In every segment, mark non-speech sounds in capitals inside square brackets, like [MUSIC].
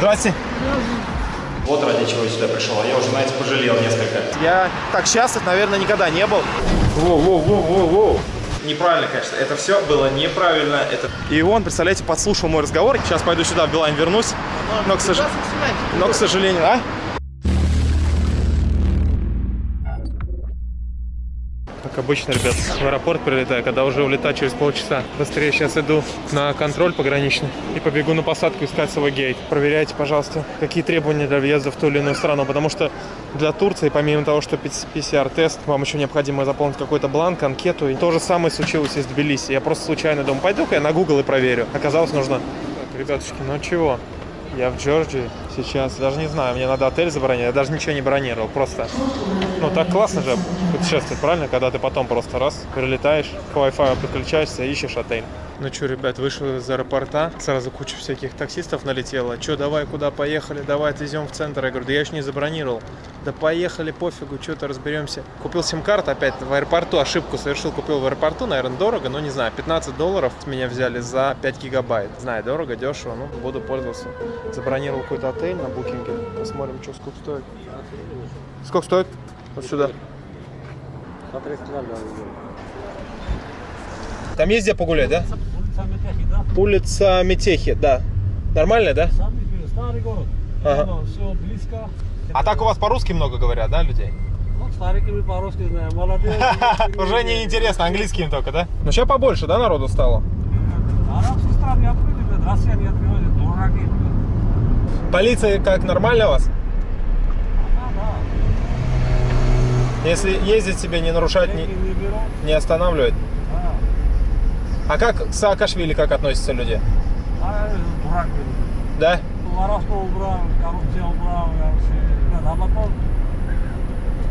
Здрасте. Вот ради чего я сюда пришел, а я уже, знаете, пожалел несколько. Я так счастлив, наверное, никогда не был. Воу-воу-воу-воу-воу. Неправильно, конечно. Это все было неправильно. Это... И он, представляете, подслушал мой разговор. Сейчас пойду сюда, в Билайн вернусь. Но, к, сож... Но, к сожалению... А? Обычно, ребят, в аэропорт прилетаю, когда уже улетаю через полчаса. Быстрее сейчас иду на контроль пограничный и побегу на посадку искать свой гейт. Проверяйте, пожалуйста, какие требования для въезда в ту или иную страну, потому что для Турции, помимо того, что PCR-тест, вам еще необходимо заполнить какой-то бланк, анкету. И то же самое случилось и с Тбилиси. Я просто случайно думаю, пойду-ка я на Google и проверю. Оказалось, нужно... Так, ребятушки, ну чего? Я в Джорджии сейчас, даже не знаю, мне надо отель забронировать, я даже ничего не бронировал, просто, ну так классно же путешествовать, правильно, когда ты потом просто раз, прилетаешь, к Wi-Fi подключаешься, ищешь отель. Ну что, ребят, вышел из аэропорта, сразу куча всяких таксистов налетела. Что, давай, куда поехали, давай отвезем в центр. Я говорю, да я еще не забронировал. Да поехали, пофигу, что-то разберемся. Купил сим-карту опять в аэропорту, ошибку совершил, купил в аэропорту, наверное, дорого, но не знаю, 15 долларов меня взяли за 5 гигабайт. Знаю, дорого, дешево, ну, буду пользоваться. Забронировал какой-то отель на букинге, посмотрим, что сколько стоит. Сколько стоит? Вот сюда. Там есть где погулять, да? Улица Метехи, да. Нормально, да? Старый город. Ага. Все близко. А так у вас по-русски много говорят, да, людей? Ну, старики мы по-русски знаем. Молодые. Уже не интересно, английским только, да? Ну сейчас побольше, да, народу стало? Арабские страны открыты, Россия не открывает, дураки. Полиция как, нормально вас? Если ездить себе, не нарушать, не, не останавливать. А как к Саакашвили как относятся люди? А. Да? А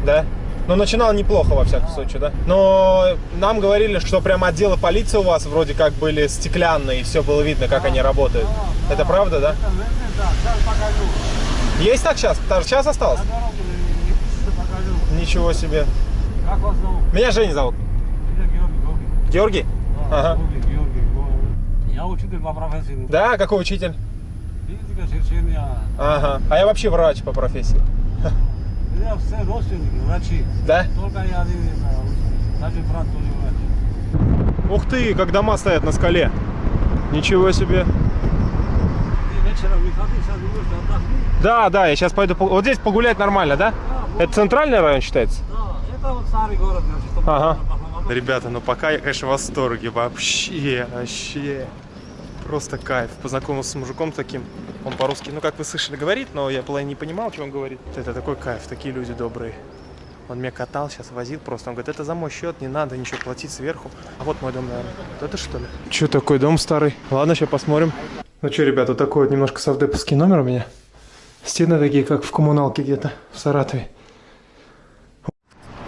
Да? Ну, начинал неплохо, во всяком случае, да? Но нам говорили, что прям отделы полиции у вас вроде как были стеклянные, и все было видно, как они работают. Это правда, да? Есть так сейчас? Даже сейчас осталось? Ничего себе. Как вас зовут? Меня Женя зовут. Георгий, Георгий. Да, Ага. Георгий, Георгий, Георгий. Я учитель по профессии. Да, какой учитель? Физика, черчения. Ага. А я вообще врач по профессии. Меня все родственники, врачи. Да? Только я один не знаю. Даже брат тоже врач. Ух ты, как дома стоят на скале. Ничего себе. Ты вечером не ходи, сейчас думаешь, отдохни. Да, да, я сейчас пойду. Вот здесь погулять нормально, да? Да, вот, Это центральный район считается? да, это вот старый город, значит, чтобы Ага. Ребята, ну пока я, конечно, в восторге. Вообще, вообще. Просто кайф. Познакомился с мужиком таким. Он по-русски, ну как вы слышали, говорит, но я половину не понимал, что он говорит. Это такой кайф, такие люди добрые. Он меня катал, сейчас возил просто. Он говорит, это за мой счет, не надо ничего платить сверху. А вот мой дом, наверное. Вот Это что ли? Че такой дом старый? Ладно, сейчас посмотрим. Ну что, ребята, вот такой вот немножко совдеповский номер у меня. Стены такие, как в коммуналке где-то в Саратове.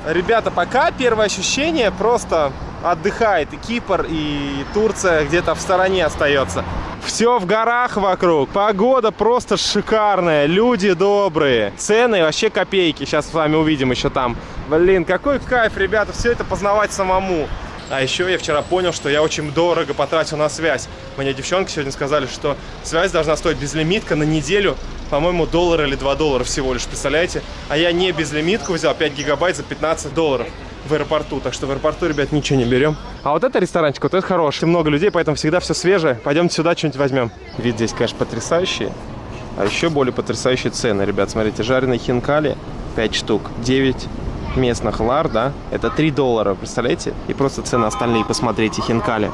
Ребята, пока первое ощущение просто отдыхает и Кипр, и Турция где-то в стороне остается. Все в горах вокруг, погода просто шикарная, люди добрые, цены вообще копейки, сейчас с вами увидим еще там. Блин, какой кайф, ребята, все это познавать самому. А еще я вчера понял, что я очень дорого потратил на связь. Мне девчонки сегодня сказали, что связь должна стоить безлимитка на неделю, по-моему, доллар или 2 доллара всего лишь, представляете? А я не безлимитку взял, 5 гигабайт за 15 долларов в аэропорту. Так что в аэропорту, ребят, ничего не берем. А вот это ресторанчик, вот это хороший. Много людей, поэтому всегда все свежее. Пойдемте сюда что-нибудь возьмем. Вид здесь, конечно, потрясающий. А еще более потрясающие цены, ребят. Смотрите, жареные хинкали 5 штук, 9 местных лар, да, это 3 доллара, представляете? И просто цены остальные, посмотрите, хинкали.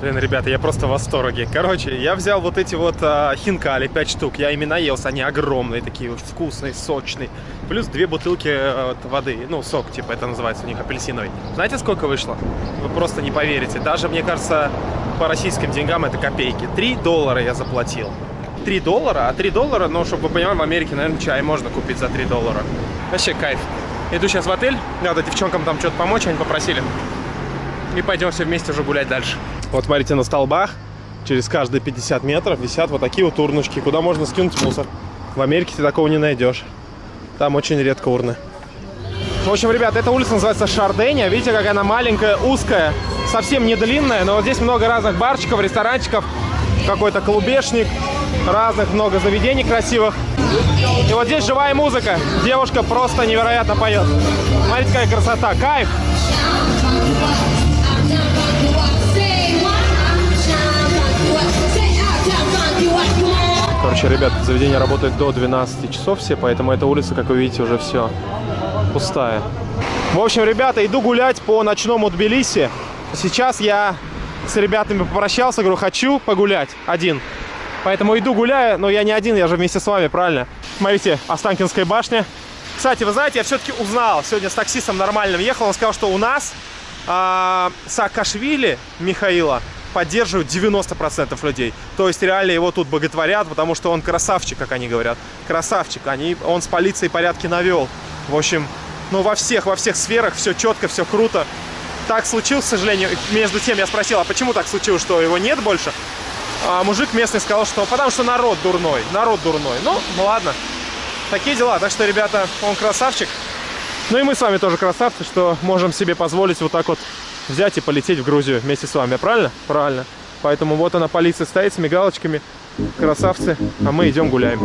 Блин, ребята, я просто в восторге. Короче, я взял вот эти вот а, хинкали, 5 штук. Я ими наелся, они огромные, такие вот вкусные, сочные. Плюс две бутылки вот воды, ну, сок, типа, это называется у них апельсиновый. Знаете, сколько вышло? Вы просто не поверите. Даже, мне кажется, по российским деньгам это копейки. 3 доллара я заплатил. 3 доллара, а 3 доллара, ну, чтобы вы понимали, в Америке, наверное, чай можно купить за 3 доллара. Вообще кайф. Иду сейчас в отель, надо девчонкам там что-то помочь, они попросили. И пойдем все вместе уже гулять дальше. Вот смотрите, на столбах через каждые 50 метров висят вот такие вот урночки, куда можно скинуть мусор. В Америке ты такого не найдешь. Там очень редко урны. В общем, ребят, эта улица называется Шарденя. Видите, какая она маленькая, узкая, совсем не длинная, но вот здесь много разных барчиков, ресторанчиков, какой-то клубешник. разных много заведений красивых. И вот здесь живая музыка. Девушка просто невероятно поет. Смотрите, какая красота. Кайф. Короче, ребят, заведение работает до 12 часов все, поэтому эта улица, как вы видите, уже все пустая. В общем, ребята, иду гулять по ночному Тбилиси. Сейчас я с ребятами попрощался, говорю, хочу погулять один. Поэтому иду гуляю, но я не один, я же вместе с вами, правильно? Смотрите, Останкинская башня. Кстати, вы знаете, я все-таки узнал, сегодня с таксистом нормальным ехал, он сказал, что у нас а, Саакашвили Михаила поддерживают 90% людей. То есть реально его тут боготворят, потому что он красавчик, как они говорят. Красавчик. Они, он с полицией порядки навел. В общем, ну во всех, во всех сферах все четко, все круто. Так случилось, к сожалению. Между тем я спросил, а почему так случилось, что его нет больше? А мужик местный сказал, что потому что народ дурной. Народ дурной. Ну, ну ладно. Такие дела. Так что, ребята, он красавчик. Ну и мы с вами тоже красавцы, что можем себе позволить вот так вот взять и полететь в Грузию вместе с вами, правильно? Правильно. Поэтому вот она, полиция стоит с мигалочками, красавцы, а мы идем гуляем.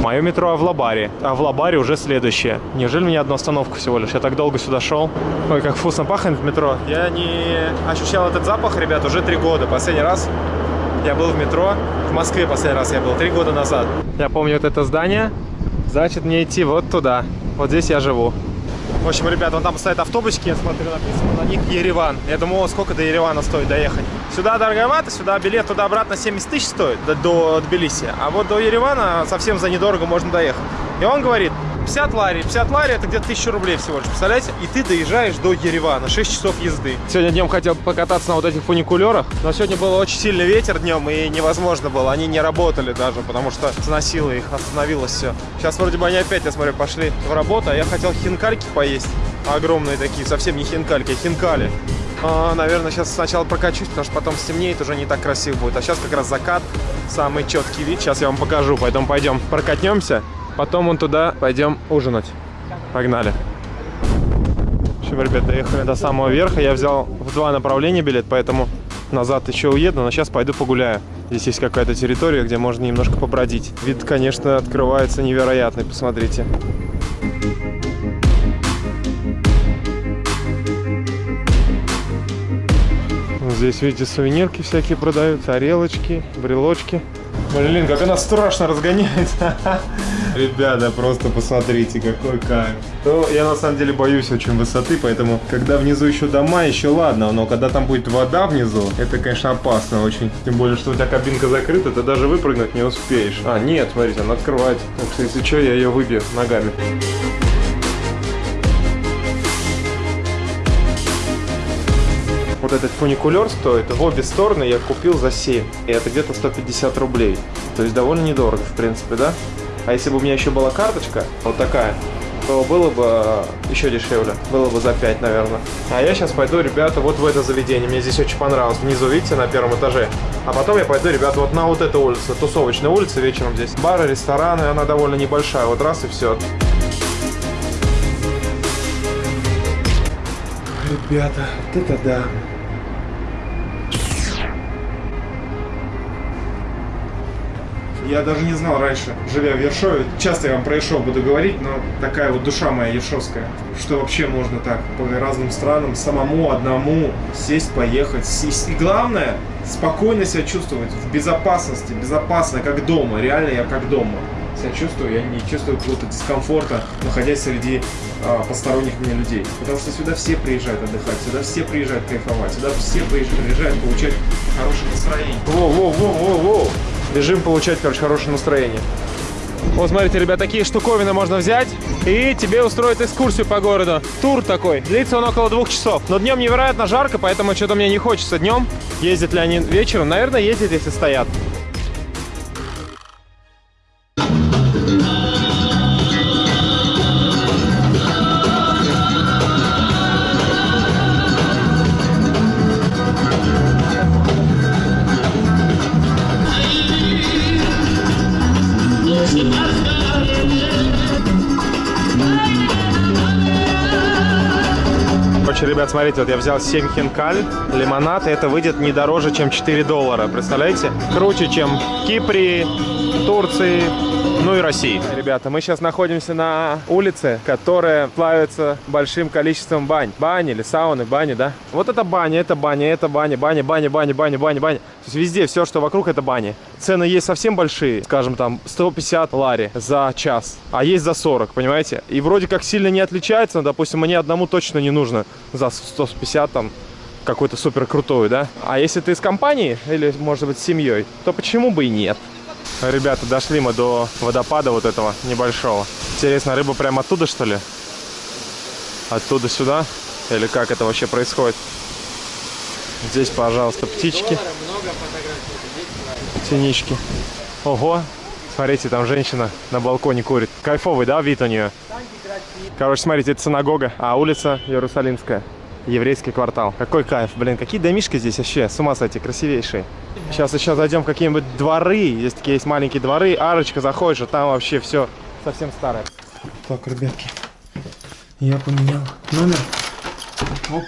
Мое метро Авлабаре. А в Лабаре уже следующее. Неужели мне одну остановку всего лишь? Я так долго сюда шел. Ой, как вкусно пахнет в метро. Я не ощущал этот запах, ребят, уже три года. Последний раз я был в метро. В Москве последний раз я был, три года назад. Я помню вот это здание. Значит, мне идти вот туда. Вот здесь я живу. В общем, ребят, вон там стоят автобусики, я смотрю, написано на них Ереван. Я думаю, о, сколько до Еревана стоит доехать. Сюда дороговато, сюда билет туда-обратно 70 тысяч стоит, до, до Тбилиси. А вот до Еревана совсем за недорого можно доехать. И он говорит, 50 лари. 50 лари это где-то 1000 рублей всего лишь, представляете? И ты доезжаешь до Еревана, 6 часов езды. Сегодня днем хотел покататься на вот этих фуникулерах, но сегодня был очень сильный ветер днем, и невозможно было. Они не работали даже, потому что сносило их, остановилось все. Сейчас вроде бы они опять, я смотрю, пошли в работу, а я хотел хинкальки поесть. Огромные такие, совсем не хинкальки, а хинкали. А, наверное, сейчас сначала прокачусь, потому что потом стемнеет, уже не так красиво будет. А сейчас как раз закат, самый четкий вид. Сейчас я вам покажу, поэтому пойдем прокатнемся. Потом вон туда пойдем ужинать. Погнали. В общем, ребят, доехали до самого верха. Я взял в два направления билет, поэтому назад еще уеду, но сейчас пойду погуляю. Здесь есть какая-то территория, где можно немножко побродить. Вид, конечно, открывается невероятный, посмотрите. Здесь, видите, сувенирки всякие продаются, орелочки, брелочки. Блин, как она страшно разгоняется. [LAUGHS] Ребята, просто посмотрите, какой кайф. Ну, я на самом деле боюсь очень высоты, поэтому, когда внизу еще дома, еще ладно, но когда там будет вода внизу, это, конечно, опасно очень. Тем более, что у тебя кабинка закрыта, ты даже выпрыгнуть не успеешь. А, нет, смотрите, она открывается. Если что, я ее выбью ногами. Вот этот фуникулер стоит в обе стороны я купил за 7. И это где-то 150 рублей. То есть довольно недорого, в принципе, да? А если бы у меня еще была карточка, вот такая, то было бы э, еще дешевле. Было бы за 5, наверное. А я сейчас пойду, ребята, вот в это заведение. Мне здесь очень понравилось. Внизу, видите, на первом этаже. А потом я пойду, ребята, вот на вот эту улицу. Тусовочная улица вечером здесь. Бары, рестораны, она довольно небольшая. Вот раз и все. Ребята, вот это да. Я даже не знал раньше, живя в Ершове. Часто я вам про Ершов буду говорить, но такая вот душа моя ершовская. Что вообще можно так по разным странам, самому, одному сесть, поехать. И главное, спокойно себя чувствовать, в безопасности, безопасно, как дома. Реально я как дома себя чувствую, я не чувствую какого-то дискомфорта, находясь среди а, посторонних мне людей. Потому что сюда все приезжают отдыхать, сюда все приезжают кайфовать, сюда все приезжают получать хорошее настроение. Воу-воу-воу-воу-воу! Бежим получать, короче, хорошее настроение. Вот, смотрите, ребят, такие штуковины можно взять, и тебе устроят экскурсию по городу. Тур такой, длится он около двух часов. Но днем невероятно жарко, поэтому что-то мне не хочется днем. Ездят ли они вечером? Наверное, ездят, если стоят. Короче, ребят, смотрите, вот я взял 7 хинкаль, лимонад, и это выйдет не дороже, чем 4 доллара. Представляете? Круче, чем в Кипре, Турции, ну и России. Ребята, мы сейчас находимся на улице, которая плавится большим количеством бань. Бани или сауны, бани, да? Вот это баня, это баня, это баня, баня, баня, баня, баня, баня, баня. То есть везде все, что вокруг, это бани. Цены есть совсем большие, скажем, там 150 лари за час, а есть за 40, понимаете? И вроде как сильно не отличается, но, допустим, мне одному точно не нужно за 150 там какой-то супер крутой, да? А если ты с компанией или, может быть, с семьей, то почему бы и нет? Ребята, дошли мы до водопада вот этого небольшого. Интересно, рыба прямо оттуда, что ли? Оттуда сюда? Или как это вообще происходит? Здесь, пожалуйста, птички. Синички. Ого! Смотрите, там женщина на балконе курит. Кайфовый, да, вид у нее? Короче, смотрите, это синагога, а улица Иерусалимская. Еврейский квартал. Какой кайф, блин, какие домишки здесь вообще, с ума сойти, красивейшие. Сейчас еще зайдем в какие-нибудь дворы, здесь такие есть маленькие дворы, арочка заходишь, а там вообще все совсем старое. Так, ребятки, я поменял номер. Оп.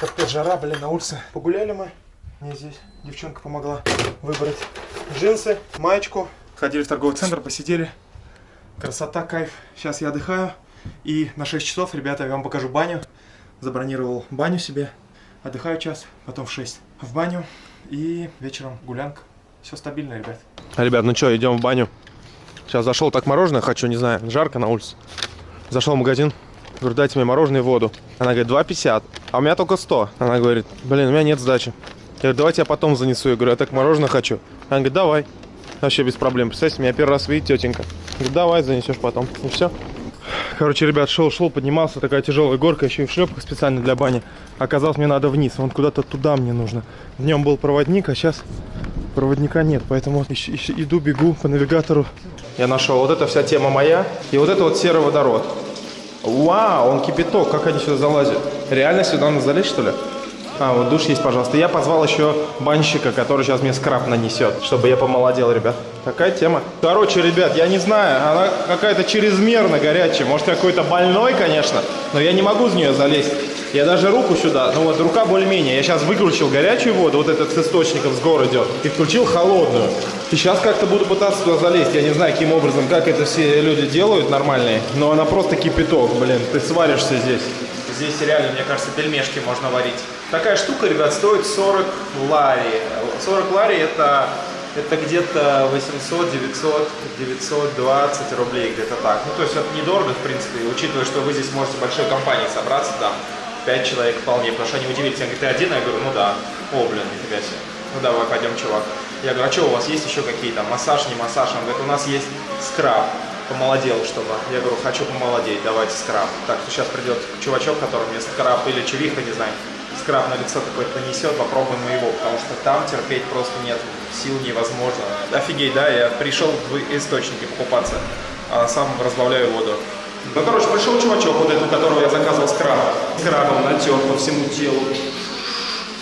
Капец, жара, блин, на улице. Погуляли мы. Мне здесь девчонка помогла выбрать джинсы, маечку. Ходили в торговый центр, посидели. Красота, кайф. Сейчас я отдыхаю. И на 6 часов, ребята, я вам покажу баню. Забронировал баню себе. Отдыхаю час, потом в 6 в баню. И вечером гулянка. Все стабильно, ребят. Ребят, ну что, идем в баню. Сейчас зашел так мороженое хочу, не знаю, жарко на улице. Зашел в магазин, говорю, дайте мне мороженое и воду. Она говорит, 2,50, а у меня только 100. Она говорит, блин, у меня нет сдачи. Я говорю, давайте я потом занесу. Я говорю, я так мороженое хочу. Она говорит, давай. Вообще без проблем. Представьте, меня первый раз видит тетенька. Говорит, давай, занесешь потом. И все. Короче, ребят, шел-шел, поднимался, такая тяжелая горка, еще и в шлепках специально для бани. Оказалось, мне надо вниз, вон куда-то туда мне нужно. В нем был проводник, а сейчас проводника нет, поэтому иду, бегу по навигатору. Я нашел, вот эта вся тема моя, и вот это вот серый водород. Вау, он кипяток, как они сюда залазят? Реально сюда надо залезть, что ли? А, вот душ есть, пожалуйста. Я позвал еще банщика, который сейчас мне скраб нанесет, чтобы я помолодел, ребят. Такая тема. Короче, ребят, я не знаю, она какая-то чрезмерно горячая. Может, я какой-то больной, конечно, но я не могу в нее залезть. Я даже руку сюда, ну вот рука более-менее. Я сейчас выключил горячую воду, вот этот с источником с гор идет, и включил холодную. И сейчас как-то буду пытаться туда залезть. Я не знаю, каким образом, как это все люди делают нормальные, но она просто кипяток, блин. Ты сваришься здесь. Здесь реально, мне кажется, пельмешки можно варить. Такая штука, ребят, стоит 40 лари. 40 лари это, это где-то 800, 900, 920 рублей, где-то так. Ну, то есть это недорого, в принципе, учитывая, что вы здесь можете большой компанией собраться, там, 5 человек вполне, потому что они удивились. Я ты один? Я говорю, ну да. О, блин, нифига себе. Ну давай, пойдем, чувак. Я говорю, а что у вас есть еще какие-то? Массаж, не массаж? Он говорит, у нас есть скраб помолодел, чтобы. Я говорю, хочу помолодеть, давайте скраб. Так что сейчас придет чувачок, который мне скраб или чувиха, не знаю, скраб на лицо какой-то нанесет, попробуем его, потому что там терпеть просто нет, сил невозможно. Офигеть, да, я пришел в источники покупаться, а сам разбавляю воду. Ну, короче, пришел чувачок, вот этот, у которого я заказывал скраб. Скрабом натер по всему телу.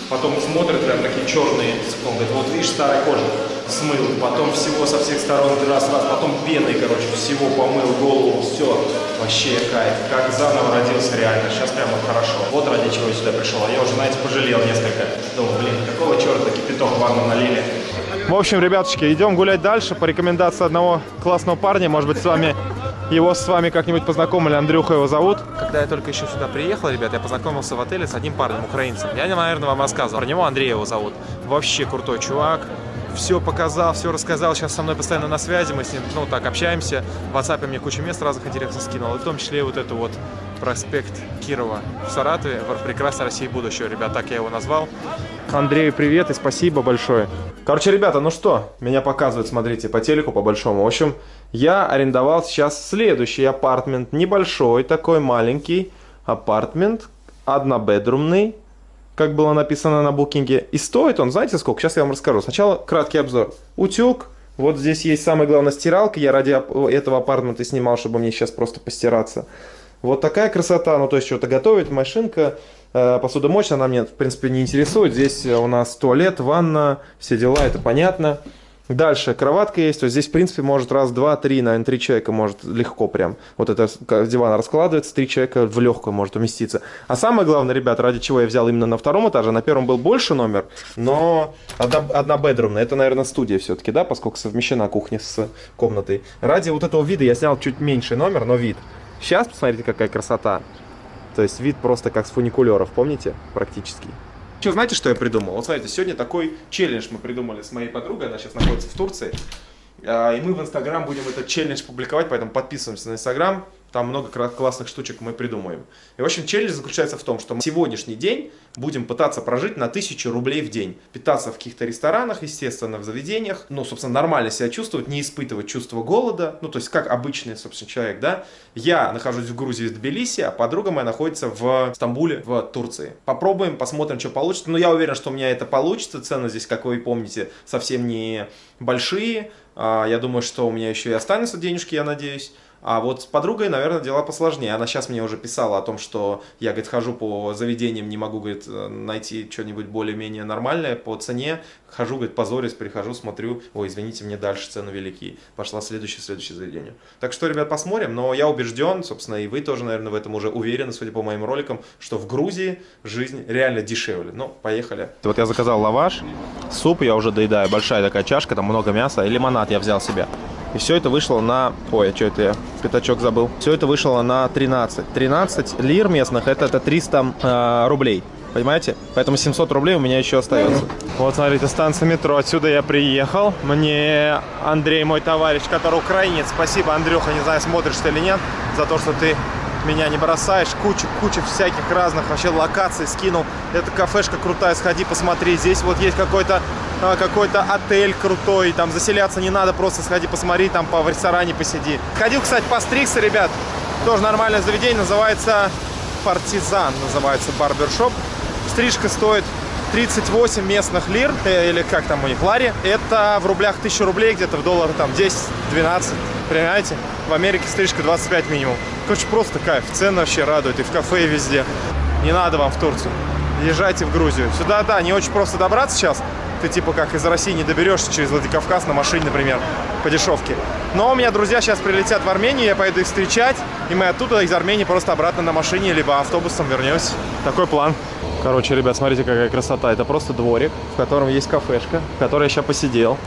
Потом смотрит, прям такие черные, он говорит, вот видишь, старая кожа, смыл, потом всего со всех сторон раз, раз, потом пеной, короче, всего помыл голову, все, вообще кайф, как заново родился реально, сейчас прямо хорошо. Вот ради чего я сюда пришел, а я уже, знаете, пожалел несколько, думал, блин, какого черта кипяток в ванну налили. В общем, ребятушки, идем гулять дальше по рекомендации одного классного парня. Может быть, с вами его с вами как-нибудь познакомили, Андрюха его зовут. Когда я только еще сюда приехал, ребят, я познакомился в отеле с одним парнем, украинцем. Я, наверное, вам рассказывал. Про него Андрей его зовут. Вообще крутой чувак. Все показал, все рассказал. Сейчас со мной постоянно на связи. Мы с ним, ну, так, общаемся. В WhatsApp мне кучу мест разных интересных скинул. И в том числе и вот это вот проспект Кирова в Саратове. Прекрасная Россия будущего, ребят. Так я его назвал. Андрею привет и спасибо большое. Короче, ребята, ну что, меня показывают, смотрите, по телеку по большому. В общем, я арендовал сейчас следующий апартмент. Небольшой, такой маленький апартмент, однобедрумный, как было написано на букинге. И стоит он, знаете сколько? Сейчас я вам расскажу. Сначала краткий обзор. Утюг. Вот здесь есть самая главная стиралка. Я ради этого апартмента снимал, чтобы мне сейчас просто постираться. Вот такая красота. Ну, то есть что-то готовить, машинка. Посудомоечная она меня, в принципе, не интересует. Здесь у нас туалет, ванна, все дела, это понятно. Дальше, кроватка есть, вот здесь, в принципе, может раз, два, три, наверное, три человека может легко прям. Вот это диван раскладывается, три человека в легкую может уместиться. А самое главное, ребят, ради чего я взял именно на втором этаже, на первом был больше номер, но одна, бедрумная, это, наверное, студия все-таки, да, поскольку совмещена кухня с комнатой. Ради вот этого вида я снял чуть меньший номер, но вид. Сейчас посмотрите, какая красота. То есть вид просто как с фуникулеров, помните, практически. Что, знаете, что я придумал? Вот смотрите, сегодня такой челлендж мы придумали с моей подругой, она сейчас находится в Турции. А, И мы в Инстаграм будем этот челлендж публиковать, поэтому подписываемся на Инстаграм. Там много классных штучек мы придумаем. И, в общем, челлендж заключается в том, что мы сегодняшний день будем пытаться прожить на 1000 рублей в день. Питаться в каких-то ресторанах, естественно, в заведениях. Ну, собственно, нормально себя чувствовать, не испытывать чувство голода. Ну, то есть, как обычный, собственно, человек, да. Я нахожусь в Грузии, в Тбилиси, а подруга моя находится в Стамбуле, в Турции. Попробуем, посмотрим, что получится. Но я уверен, что у меня это получится. Цены здесь, как вы помните, совсем не большие. А, Я думаю, что у меня еще и останутся денежки, я надеюсь. А вот с подругой, наверное, дела посложнее. Она сейчас мне уже писала о том, что я, говорит, хожу по заведениям, не могу, говорит, э, найти что-нибудь более-менее нормальное по цене. Хожу, говорит, позорюсь, прихожу, смотрю, ой, извините, мне дальше цены велики. Пошла следующее, следующее заведение. Так что, ребят, посмотрим. Но я убежден, собственно, и вы тоже, наверное, в этом уже уверены, судя по моим роликам, что в Грузии жизнь реально дешевле. Ну, поехали. Вот я заказал лаваш, суп я уже доедаю, большая такая чашка, там много мяса, и лимонад я взял себе. И все это вышло на... Ой, а что это я? Пятачок забыл. Все это вышло на 13. 13 лир местных, это, это 300 э, рублей. Понимаете? Поэтому 700 рублей у меня еще остается. Вот, смотрите, станция метро. Отсюда я приехал. Мне Андрей, мой товарищ, который украинец. Спасибо, Андрюха, не знаю, смотришь ты или нет, за то, что ты меня не бросаешь. Кучу, кучу всяких разных вообще локаций скинул. Это кафешка крутая, сходи, посмотри. Здесь вот есть какой-то а, какой-то отель крутой, там заселяться не надо, просто сходи посмотри, там по в ресторане посиди. Ходил, кстати, постригся, ребят, тоже нормальное заведение, называется Партизан, называется барбершоп. Стрижка стоит 38 местных лир, э, или как там у них, лари. Это в рублях 1000 рублей, где-то в долларах там 10-12, понимаете? В Америке стрижка 25 минимум. Короче, просто кайф, цены вообще радуют, и в кафе, и везде. Не надо вам в Турцию, езжайте в Грузию. Сюда, да, не очень просто добраться сейчас, ты типа как из России не доберешься через Владикавказ на машине, например, по дешевке. Но у меня друзья сейчас прилетят в Армению, я поеду их встречать, и мы оттуда из Армении просто обратно на машине, либо автобусом вернемся. Такой план. Короче, ребят, смотрите, какая красота. Это просто дворик, в котором есть кафешка, в которой я сейчас посидел.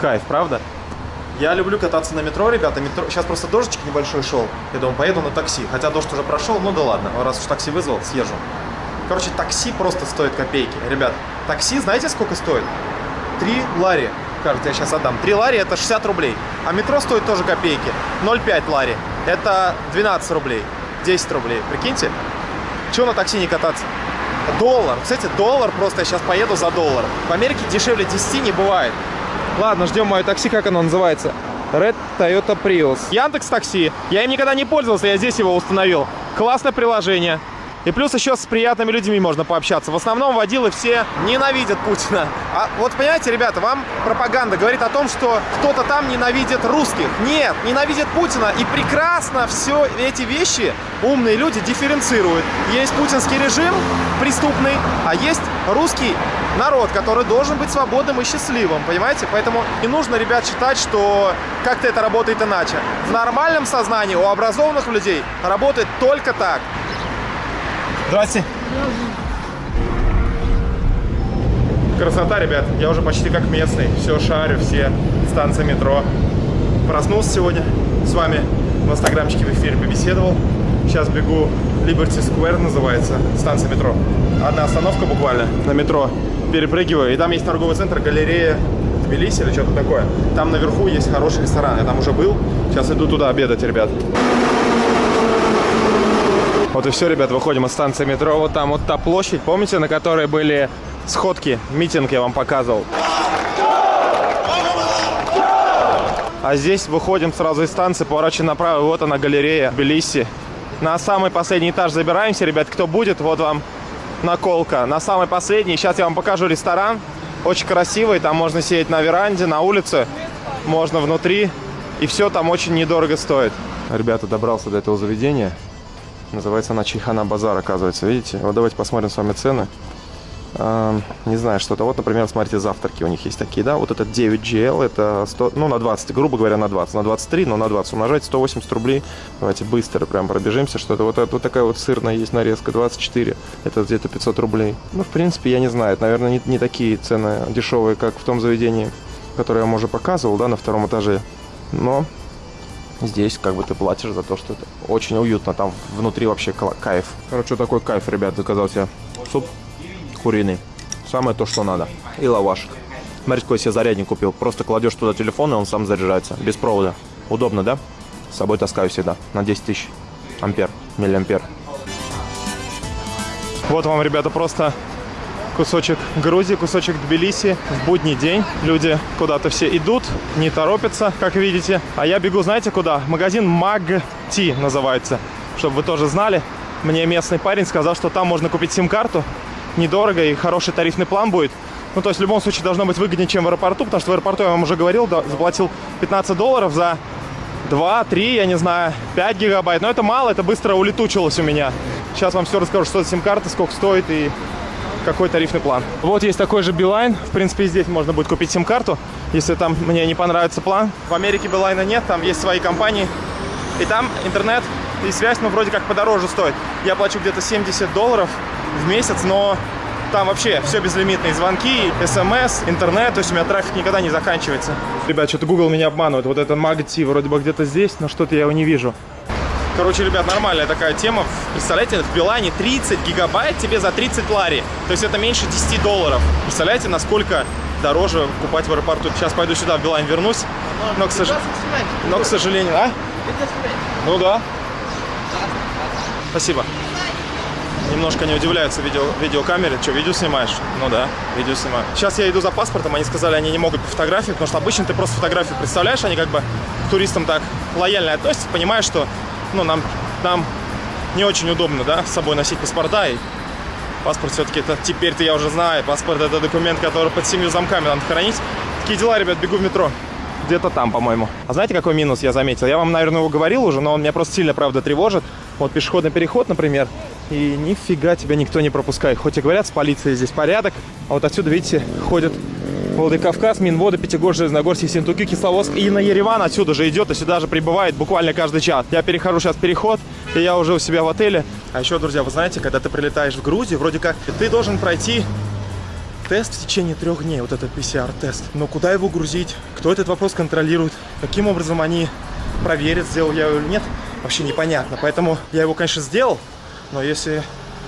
Кайф, правда? Я люблю кататься на метро, ребята. Метро... Сейчас просто дождичек небольшой шел. Я думаю, поеду на такси. Хотя дождь уже прошел, ну да ладно. Раз уж такси вызвал, съезжу. Короче, такси просто стоит копейки. Ребят, такси знаете сколько стоит? 3 лари. Кажется, я сейчас отдам. 3 лари это 60 рублей. А метро стоит тоже копейки. 0,5 лари. Это 12 рублей. 10 рублей. Прикиньте. Чего на такси не кататься? Доллар. Кстати, доллар просто я сейчас поеду за доллар. В Америке дешевле 10 не бывает. Ладно, ждем мое такси, как оно называется? Red Toyota Prius. Яндекс Такси. Я им никогда не пользовался, я здесь его установил. Классное приложение. И плюс еще с приятными людьми можно пообщаться. В основном водилы все ненавидят Путина. А вот понимаете, ребята, вам пропаганда говорит о том, что кто-то там ненавидит русских. Нет, ненавидит Путина. И прекрасно все эти вещи умные люди дифференцируют. Есть путинский режим преступный, а есть русский народ, который должен быть свободным и счастливым, понимаете? Поэтому не нужно, ребят, считать, что как-то это работает иначе. В нормальном сознании у образованных людей работает только так. Здрасте. Красота, ребят. Я уже почти как местный. Все шарю, все станции метро. Проснулся сегодня с вами. В инстаграмчике в эфире побеседовал. Сейчас бегу Liberty Square называется, станция метро. Одна остановка буквально на метро. Перепрыгиваю. И там есть торговый центр, галерея Тбилиси или что-то такое. Там наверху есть хороший ресторан. Я там уже был. Сейчас иду туда обедать, ребят. Вот и все, ребят, выходим из станции метро. Вот там вот та площадь, помните, на которой были сходки, митинг я вам показывал. А здесь выходим сразу из станции, поворачиваем направо, вот она галерея Тбилиси. На самый последний этаж забираемся, ребят, кто будет, вот вам наколка. На самый последний, сейчас я вам покажу ресторан, очень красивый, там можно сидеть на веранде, на улице, можно внутри, и все там очень недорого стоит. Ребята, добрался до этого заведения. Называется она Чайхана Базар, оказывается. Видите? Вот давайте посмотрим с вами цены. а, не знаю, что-то. Вот, например, смотрите, завтраки у них есть такие, да. Вот этот 9GL, это 100, ну, на 20, грубо говоря, на 20. На 23, но на 20 умножать 180 рублей. Давайте быстро прям пробежимся, что-то. Вот, это, вот такая вот сырная есть нарезка, 24. Это где-то 500 рублей. Ну, в принципе, я не знаю. Это, наверное, не, не такие цены дешевые, как в том заведении, которое я вам уже показывал, да, на втором этаже. Но Здесь как бы ты платишь за то, что это очень уютно. Там внутри вообще кайф. Короче, такой кайф, ребят, заказал себе суп куриный. Самое то, что надо. И лаваш. Смотрите, какой себе зарядник купил. Просто кладешь туда телефон, и он сам заряжается. Без провода. Удобно, да? С собой таскаю всегда. На 10 тысяч ампер, миллиампер. Вот вам, ребята, просто кусочек Грузии, кусочек Тбилиси в будний день. Люди куда-то все идут, не торопятся, как видите. А я бегу, знаете, куда? Магазин Magti называется, чтобы вы тоже знали. Мне местный парень сказал, что там можно купить сим-карту, недорого и хороший тарифный план будет. Ну, то есть в любом случае должно быть выгоднее, чем в аэропорту, потому что в аэропорту, я вам уже говорил, да, заплатил 15 долларов за 2, 3, я не знаю, 5 гигабайт. Но это мало, это быстро улетучилось у меня. Сейчас вам все расскажу, что за сим-карта, сколько стоит и какой тарифный план. Вот есть такой же Билайн. В принципе, здесь можно будет купить сим-карту, если там мне не понравится план. В Америке Билайна нет, там есть свои компании. И там интернет и связь, ну, вроде как подороже стоит. Я плачу где-то 70 долларов в месяц, но там вообще все безлимитные звонки, смс, интернет, то есть у меня трафик никогда не заканчивается. Ребят, что-то Google меня обманывает. Вот этот Магти вроде бы где-то здесь, но что-то я его не вижу. Короче, ребят, нормальная такая тема. Представляете, в Билайне 30 гигабайт тебе за 30 лари. То есть это меньше 10 долларов. Представляете, насколько дороже покупать в аэропорту. Сейчас пойду сюда, в Билайн вернусь. Но, к, сож... Но, к сожалению... А? Ну да. Спасибо. Немножко не удивляются видео, видеокамере. Что, видео снимаешь? Ну да, видео снимаю. Сейчас я иду за паспортом, они сказали, они не могут по фотографии, потому что обычно ты просто фотографию представляешь, они как бы туристам так лояльно относятся, понимаешь, что ну, нам, нам не очень удобно, да, с собой носить паспорта. И паспорт все-таки это теперь-то я уже знаю. Паспорт это документ, который под семью замками надо хранить. Такие дела, ребят, бегу в метро. Где-то там, по-моему. А знаете, какой минус я заметил? Я вам, наверное, его говорил уже, но он меня просто сильно, правда, тревожит. Вот пешеходный переход, например, и нифига тебя никто не пропускает. Хоть и говорят, с полицией здесь порядок, а вот отсюда, видите, ходят Владикавказ, Минвода, Пятигорск, Железногорск, Ессентуки, Кисловодск. И на Ереван отсюда же идет и сюда же прибывает буквально каждый час. Я перехожу сейчас переход, и я уже у себя в отеле. А еще, друзья, вы знаете, когда ты прилетаешь в Грузию, вроде как ты должен пройти тест в течение трех дней, вот этот PCR-тест. Но куда его грузить? Кто этот вопрос контролирует? Каким образом они проверят, сделал я его или нет? Вообще непонятно. Поэтому я его, конечно, сделал, но если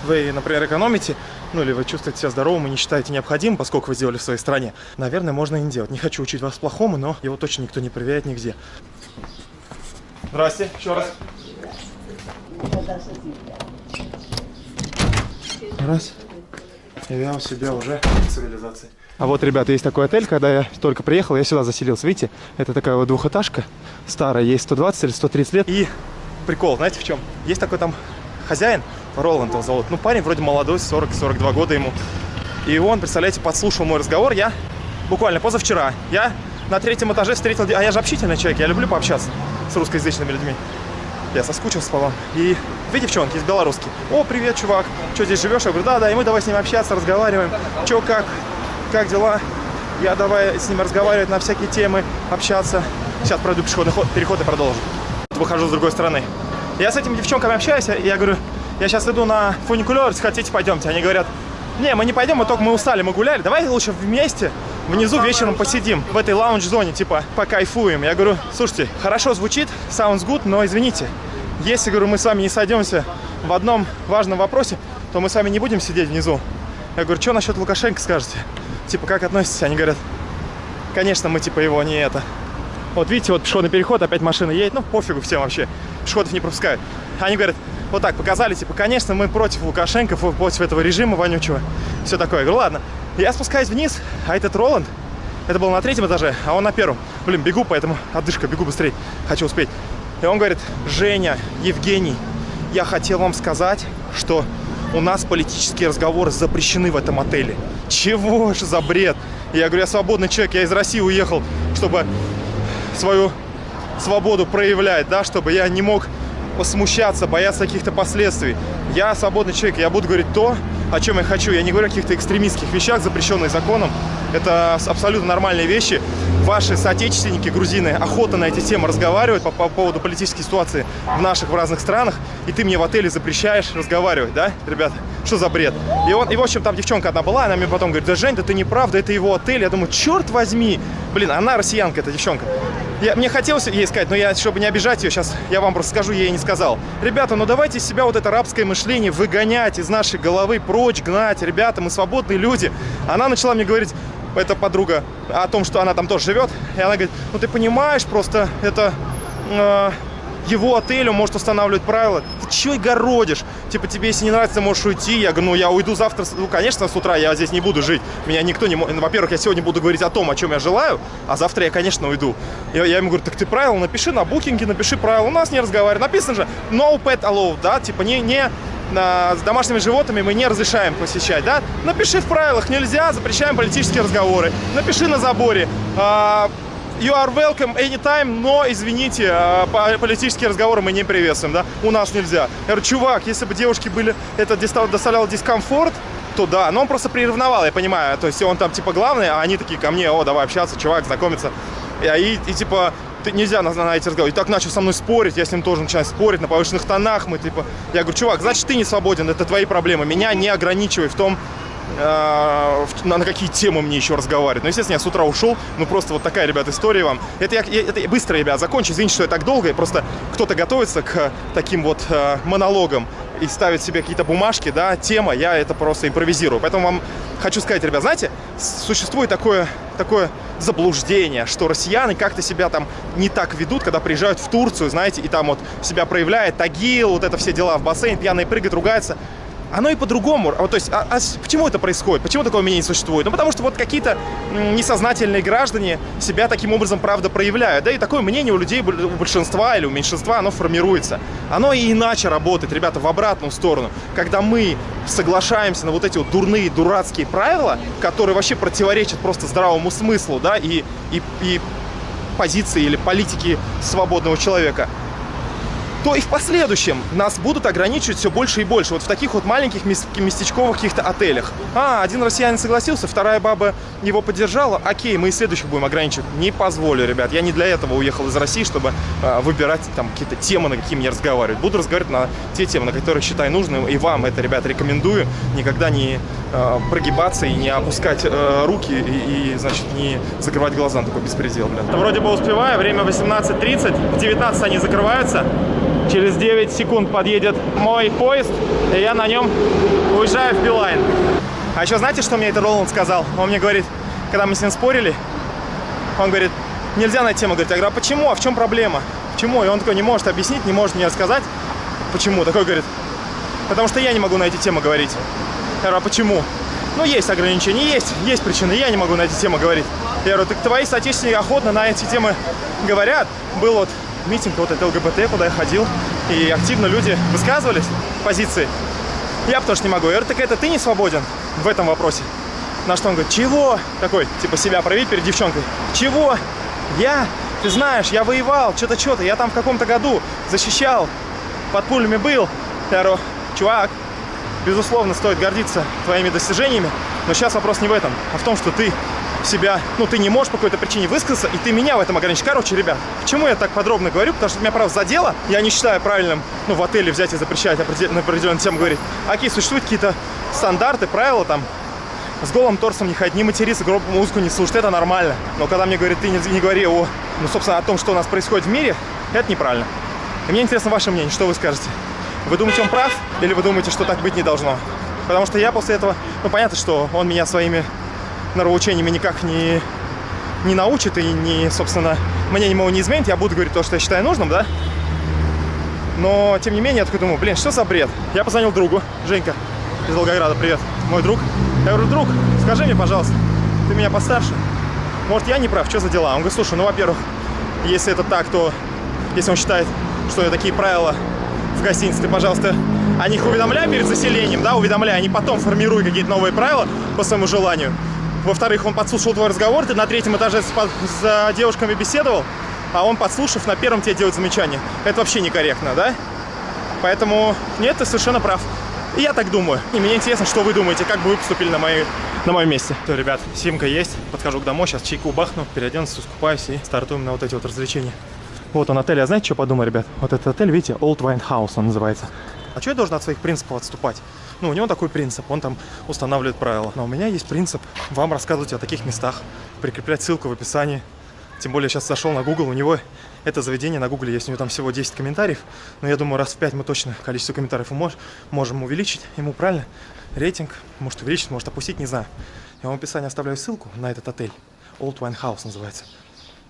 вы, например, экономите, ну или вы чувствуете себя здоровым и не считаете необходимым, поскольку вы сделали в своей стране, наверное, можно и не делать. Не хочу учить вас плохому, но его точно никто не проверяет нигде. Здрасте, еще раз. Раз. И я у себя уже в цивилизации. А вот, ребята, есть такой отель, когда я только приехал, я сюда заселился. Видите, это такая вот двухэтажка старая, ей 120 или 130 лет. И прикол, знаете в чем? Есть такой там хозяин, Роланд его зовут. Ну, парень вроде молодой, 40-42 года ему. И он, представляете, подслушал мой разговор. Я буквально позавчера, я на третьем этаже встретил... А я же общительный человек, я люблю пообщаться с русскоязычными людьми. Я соскучился по вам. И две девчонки из белорусски. О, привет, чувак. Что, здесь живешь? Я говорю, да, да. И мы давай с ним общаться, разговариваем. Че, как? Как дела? Я давай с ним разговаривать на всякие темы, общаться. Сейчас пройду пешеходный ход, переход и продолжу. Выхожу с другой стороны. Я с этими девчонками общаюсь, я говорю, я сейчас иду на фуникулер, хотите, пойдемте. Они говорят, не, мы не пойдем, мы только мы устали, мы гуляли, давай лучше вместе внизу вечером посидим в этой лаунж-зоне, типа, покайфуем. Я говорю, слушайте, хорошо звучит, sounds good, но извините, если, говорю, мы с вами не сойдемся в одном важном вопросе, то мы с вами не будем сидеть внизу. Я говорю, что насчет Лукашенко скажете? Типа, как относитесь? Они говорят, конечно, мы, типа, его не это. Вот видите, вот пешеходный переход, опять машина едет, ну, пофигу всем вообще, пешеходов не пропускают. Они говорят, вот так показали, типа, конечно, мы против Лукашенко, против этого режима вонючего. Все такое. Я говорю, ладно. Я спускаюсь вниз, а этот Роланд, это был на третьем этаже, а он на первом. Блин, бегу, поэтому отдышка, бегу быстрее, хочу успеть. И он говорит, Женя, Евгений, я хотел вам сказать, что у нас политические разговоры запрещены в этом отеле. Чего же за бред? Я говорю, я свободный человек, я из России уехал, чтобы свою свободу проявлять, да, чтобы я не мог смущаться, бояться каких-то последствий. Я свободный человек, я буду говорить то, о чем я хочу. Я не говорю о каких-то экстремистских вещах, запрещенных законом. Это абсолютно нормальные вещи. Ваши соотечественники, грузины, охота на эти темы разговаривать по, по поводу политической ситуации в наших, в разных странах, и ты мне в отеле запрещаешь разговаривать, да, ребята? Что за бред? И, он, и в общем, там девчонка одна была, она мне потом говорит, да, Жень, да ты не прав, да это его отель. Я думаю, черт возьми. Блин, она россиянка, эта девчонка. Я, мне хотелось ей сказать, но я, чтобы не обижать ее, сейчас я вам просто скажу, я ей не сказал. Ребята, ну давайте из себя вот это рабское мышление выгонять из нашей головы, прочь гнать. Ребята, мы свободные люди. Она начала мне говорить, эта подруга, о том, что она там тоже живет. И она говорит, ну ты понимаешь, просто это... Э, его отель, он может устанавливать правила. Ты чего городишь? Типа, тебе, если не нравится, можешь уйти. Я говорю, ну, я уйду завтра. Ну, конечно, с утра я здесь не буду жить. Меня никто не может... Во-первых, я сегодня буду говорить о том, о чем я желаю, а завтра я, конечно, уйду. Я, я ему говорю, так ты правила напиши на букинге, напиши правила. У нас не разговаривай. Написано же, no pet allowed, да? Типа, не, не с домашними животными мы не разрешаем посещать, да? Напиши в правилах, нельзя, запрещаем политические разговоры. Напиши на заборе, а, you are welcome anytime, но, извините, а, политические разговоры мы не приветствуем, да, у нас нельзя. Я говорю, чувак, если бы девушки были, это доставляло дискомфорт, то да, но он просто приревновал, я понимаю, то есть он там типа главный, а они такие ко мне, о, давай общаться, чувак, знакомиться. И, и, и типа, ты, нельзя на, на эти разговоры. И так начал со мной спорить, я с ним тоже начинаю спорить на повышенных тонах, мы типа, я говорю, чувак, значит ты не свободен, это твои проблемы, меня не ограничивай в том, на, на какие темы мне еще разговаривать. Ну, естественно, я с утра ушел. Ну, просто вот такая, ребят, история вам. Это я, это быстро, ребят, закончу. Извините, что я так долго. Просто кто-то готовится к таким вот э, монологам и ставит себе какие-то бумажки, да, тема, я это просто импровизирую. Поэтому вам хочу сказать, ребят, знаете, существует такое, такое заблуждение, что россияне как-то себя там не так ведут, когда приезжают в Турцию, знаете, и там вот себя проявляет Тагил, вот это все дела в бассейн, пьяные прыгают, ругаются оно и по-другому. Вот, то есть, а, а почему это происходит? Почему такого мнения не существует? Ну, потому что вот какие-то несознательные граждане себя таким образом, правда, проявляют. Да, и такое мнение у людей, у большинства или у меньшинства, оно формируется. Оно и иначе работает, ребята, в обратную сторону. Когда мы соглашаемся на вот эти вот дурные, дурацкие правила, которые вообще противоречат просто здравому смыслу, да, и, и, и позиции или политики свободного человека, то и в последующем нас будут ограничивать все больше и больше. Вот в таких вот маленьких местечковых каких-то отелях. А, один россиянин согласился, вторая баба его поддержала. Окей, мы и следующих будем ограничивать. Не позволю, ребят. Я не для этого уехал из России, чтобы э, выбирать там какие-то темы, на какие мне разговаривать. Буду разговаривать на те темы, на которые считаю нужным. И вам это, ребят, рекомендую. Никогда не э, прогибаться и не опускать э, руки и, и, значит, не закрывать глаза на такой беспредел, блядь. Вроде бы успеваю. Время 18.30. В 19 они закрываются. Через 9 секунд подъедет мой поезд, и я на нем уезжаю в Билайн. А еще знаете, что мне это Роланд сказал? Он мне говорит, когда мы с ним спорили, он говорит, нельзя на тему. Говорит, я говорю, а почему? А в чем проблема? Почему? И он такой не может объяснить, не может мне рассказать, почему. Такой говорит, потому что я не могу на эти темы говорить. Я говорю, а почему? Ну, есть ограничения, есть, есть причины, я не могу на эти темы говорить. Я говорю, так твои соотечественники охотно на эти темы говорят. Был вот митинг вот это ЛГБТ, куда я ходил, и активно люди высказывались позиции. Я потому что не могу. Я говорю, так это ты не свободен в этом вопросе? На что он говорит, чего? Такой, типа, себя проявить перед девчонкой. Чего? Я? Ты знаешь, я воевал, что-то, что-то. Я там в каком-то году защищал, под пулями был. Я чувак, безусловно, стоит гордиться твоими достижениями, но сейчас вопрос не в этом, а в том, что ты себя, ну, ты не можешь по какой-то причине высказаться, и ты меня в этом ограничишь. Короче, ребят, почему я так подробно говорю? Потому что меня, правда, задело. Я не считаю правильным, ну, в отеле взять и запрещать на определенную тему говорить. Окей, существуют какие-то стандарты, правила, там, с голым торсом не ходить, не материться, громкую музыку не слушать, это нормально. Но когда мне говорят, ты не, не говори о, ну, собственно, о том, что у нас происходит в мире, это неправильно. И мне интересно ваше мнение, что вы скажете? Вы думаете, он прав? Или вы думаете, что так быть не должно? Потому что я после этого, ну, понятно, что он меня своими норовоучениями никак не, не научит и, не, собственно, мне ему не изменит. Я буду говорить то, что я считаю нужным, да? Но, тем не менее, я такой думаю, блин, что за бред? Я позвонил другу, Женька из Волгограда, привет, мой друг. Я говорю, друг, скажи мне, пожалуйста, ты меня постарше, может, я не прав, что за дела? Он говорит, слушай, ну, во-первых, если это так, то, если он считает, что такие правила в гостинице, ты, пожалуйста, о них уведомляй перед заселением, да, уведомляй, а не потом формируй какие-то новые правила по своему желанию. Во-вторых, он подслушал твой разговор, ты на третьем этаже с, с девушками беседовал, а он, подслушав, на первом тебе делает замечание. Это вообще некорректно, да? Поэтому нет, ты совершенно прав. И я так думаю. И мне интересно, что вы думаете, как бы вы поступили на, моей, на моем месте. То, ребят, симка есть. Подхожу к домой, сейчас чайку бахну, переоденусь, искупаюсь и стартуем на вот эти вот развлечения. Вот он отель. А знаете, что подумал, ребят? Вот этот отель, видите, Old Wine House он называется. А что я должен от своих принципов отступать? Ну, у него такой принцип, он там устанавливает правила. Но у меня есть принцип вам рассказывать о таких местах, прикреплять ссылку в описании. Тем более сейчас зашел на Google, у него это заведение на Google есть, у него там всего 10 комментариев. Но я думаю, раз в 5 мы точно количество комментариев мож, можем увеличить. Ему правильно рейтинг, может увеличить, может опустить, не знаю. Я вам в описании оставляю ссылку на этот отель. Old Wine House называется.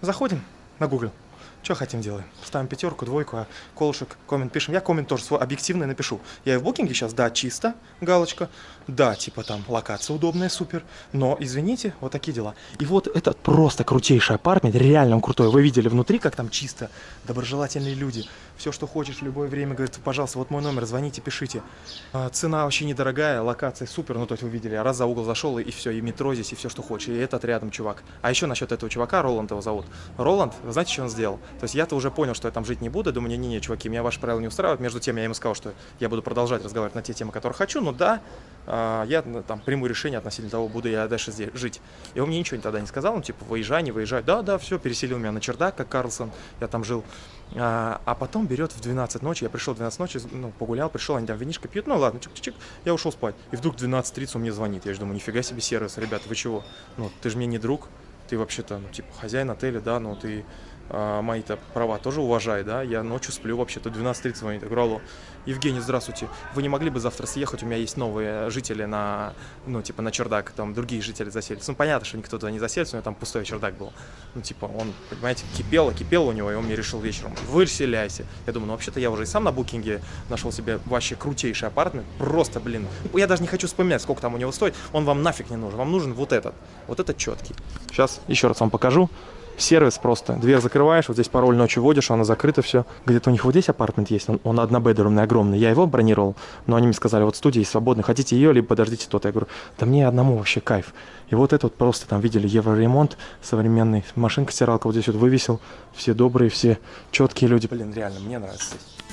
Заходим на Google. Что хотим делаем? Ставим пятерку, двойку, а колышек, коммент пишем. Я коммент тоже свой объективный напишу. Я и в букинге сейчас, да, чисто, галочка. Да, типа там локация удобная, супер. Но, извините, вот такие дела. И вот этот просто крутейший апартмент, реально он крутой. Вы видели внутри, как там чисто, доброжелательные люди. Все, что хочешь в любое время, говорит, пожалуйста, вот мой номер, звоните, пишите. А, цена вообще недорогая, локация супер, ну то есть вы видели, я раз за угол зашел, и, все, и метро здесь, и все, что хочешь. И этот рядом чувак. А еще насчет этого чувака, Роланд его зовут. Роланд, вы знаете, что он сделал? То есть я-то уже понял, что я там жить не буду, думаю, не-не-не, чуваки, меня ваши правила не устраивают. Между тем я ему сказал, что я буду продолжать разговаривать на те темы, которые хочу, но да, я ну, там приму решение относительно того, буду я дальше здесь жить. И он мне ничего тогда не сказал, он типа, выезжай, не выезжай. Да, да, все, переселил меня на чердак, как Карлсон, я там жил. А, а потом берет в 12 ночи, я пришел в 12 ночи, ну, погулял, пришел, они там винишко пьют, ну ладно, чик-чик, я ушел спать. И вдруг в 12.30 он мне звонит, я же думаю, нифига себе сервис, ребята, вы чего? Ну, ты же мне не друг, ты вообще-то, ну, типа, хозяин отеля, да, ну, ты а, мои-то права тоже уважай, да, я ночью сплю вообще-то, 12.30 звонит, я говорю, алло, Евгений, здравствуйте, вы не могли бы завтра съехать, у меня есть новые жители на, ну, типа, на чердак, там другие жители заселятся, ну, понятно, что никто туда не заселится, у него там пустой чердак был, ну, типа, он, понимаете, кипело, кипело у него, и он мне решил вечером, выселяйся, я думаю, ну, вообще-то я уже и сам на букинге нашел себе вообще крутейший апартмент, просто, блин, я даже не хочу вспоминать, сколько там у него стоит, он вам нафиг не нужен, вам нужен вот этот, вот этот четкий. Сейчас еще раз вам покажу, сервис просто. Дверь закрываешь, вот здесь пароль ночью вводишь, она закрыта, все. Где-то у них вот здесь апартмент есть, он, он однобедрумный, огромный. Я его бронировал, но они мне сказали, вот студия свободная, хотите ее, либо подождите тот. Я говорю, да мне одному вообще кайф. И вот это вот просто там видели евроремонт современный, машинка стиралка вот здесь вот вывесил, все добрые, все четкие люди. Блин, реально, мне нравится здесь.